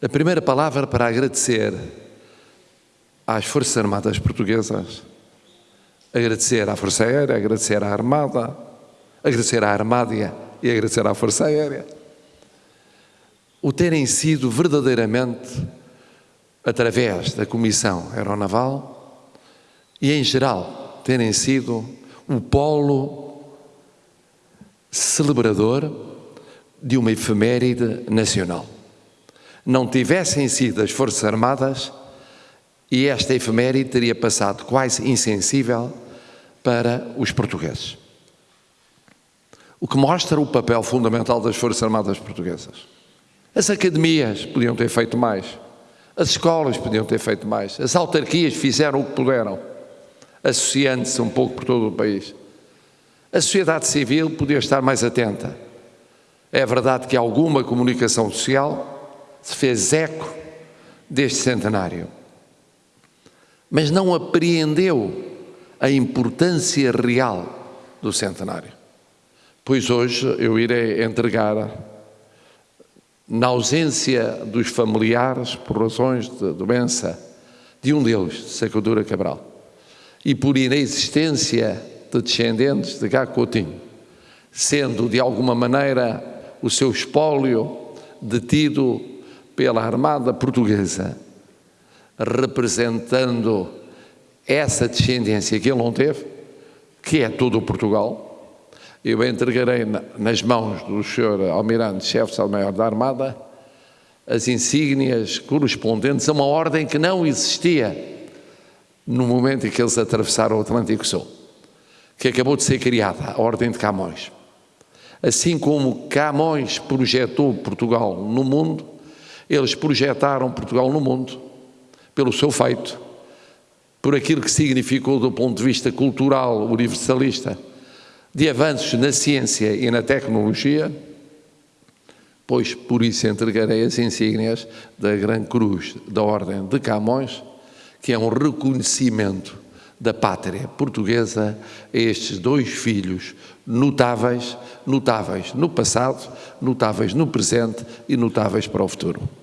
A primeira palavra para agradecer às Forças Armadas Portuguesas, agradecer à Força Aérea, agradecer à Armada, agradecer à Armádia e agradecer à Força Aérea, o terem sido verdadeiramente, através da Comissão Aeronaval e em geral, terem sido o polo celebrador de uma efeméride nacional. Não tivessem sido as Forças Armadas e esta efeméride teria passado quase insensível para os portugueses. O que mostra o papel fundamental das Forças Armadas Portuguesas. As academias podiam ter feito mais, as escolas podiam ter feito mais, as autarquias fizeram o que puderam, associando-se um pouco por todo o país. A sociedade civil podia estar mais atenta. É verdade que alguma comunicação social se fez eco deste centenário, mas não apreendeu a importância real do centenário. Pois hoje eu irei entregar, na ausência dos familiares, por razões de doença, de um deles, Sacadura Cabral, e por inexistência de descendentes de Gá Coutinho, sendo de alguma maneira o seu espólio detido pela Armada Portuguesa, representando essa descendência que ele não teve, que é todo o Portugal, eu entregarei nas mãos do Sr. Almirante, chefe maior da Armada, as insígnias correspondentes a uma ordem que não existia no momento em que eles atravessaram o Atlântico Sul, que acabou de ser criada, a Ordem de Camões. Assim como Camões projetou Portugal no mundo, eles projetaram Portugal no mundo pelo seu feito, por aquilo que significou do ponto de vista cultural universalista, de avanços na ciência e na tecnologia, pois por isso entregarei as insígnias da Grande Cruz da Ordem de Camões, que é um reconhecimento da pátria portuguesa a estes dois filhos notáveis, notáveis no passado, notáveis no presente e notáveis para o futuro.